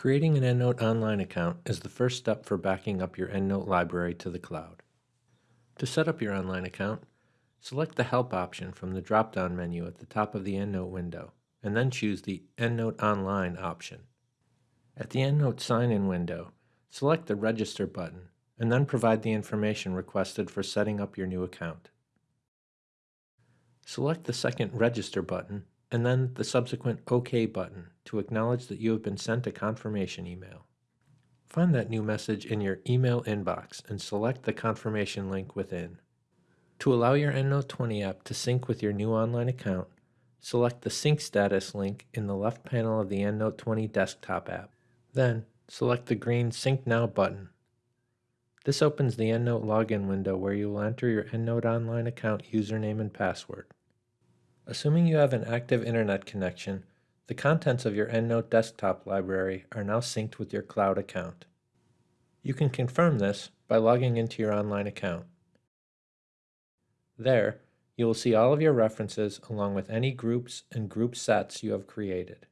Creating an EndNote Online account is the first step for backing up your EndNote library to the cloud. To set up your online account, select the Help option from the drop-down menu at the top of the EndNote window, and then choose the EndNote Online option. At the EndNote sign-in window, select the Register button, and then provide the information requested for setting up your new account. Select the second Register button and then the subsequent OK button to acknowledge that you have been sent a confirmation email. Find that new message in your email inbox and select the confirmation link within. To allow your EndNote 20 app to sync with your new online account, select the Sync Status link in the left panel of the EndNote 20 desktop app. Then, select the green Sync Now button. This opens the EndNote login window where you will enter your EndNote Online account username and password. Assuming you have an active internet connection, the contents of your EndNote desktop library are now synced with your cloud account. You can confirm this by logging into your online account. There, you will see all of your references along with any groups and group sets you have created.